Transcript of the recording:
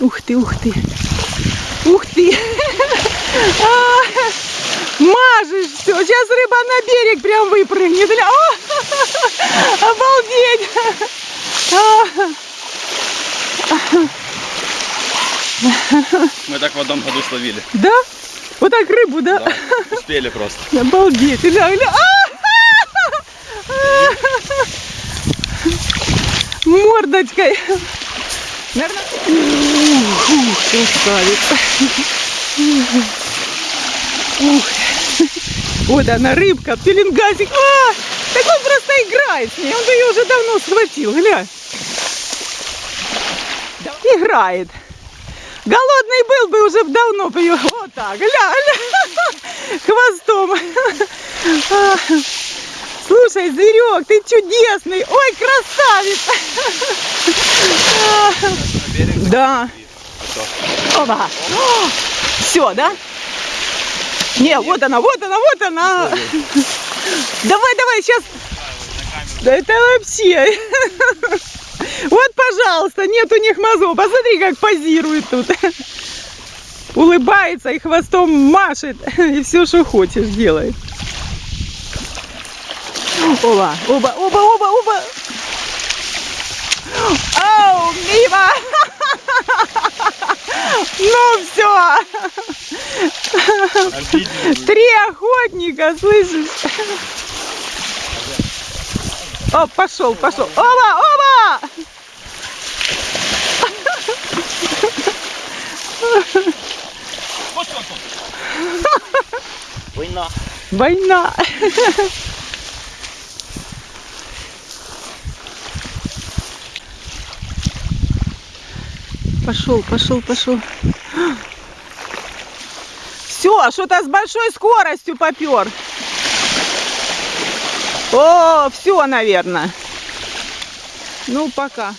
Ух ты, ух ты. Ух ты. А, Мажешь все. Сейчас рыба на берег прям выпрыгнет. О, Обалдеть. А, Мы так в одном году словили. Да? Вот так рыбу, да? Да, успели просто. Обалдеть. Гля, гля. А! Мордочкой. Наверное... Красавица. Ух. Вот она, рыбка, пеленгазик. А, так он просто играет с ней. Он ее уже давно схватил. Глянь. Играет. Голодный был бы уже давно бы ее. Вот так, гля, гля. Хвостом. А, Слушай, зверек, ты чудесный. Ой, красавец. А, Да. Оба. Все, да? Не, вот она, вот она, вот она. Давай, давай, сейчас. Да это вообще. Вот, пожалуйста, нет у них мозгов. Посмотри, как позирует тут. Улыбается и хвостом машет. И все, что хочешь, делает. Оба, оба, оба, оба, оба. Оу, мимо. Ну все. Обидели. Три охотника, слышишь? О, пошел, пошел. Оба, оба! Война. Война. Пошел, пошел, пошел. Все, что-то с большой скоростью попер. О, все, наверное. Ну, пока.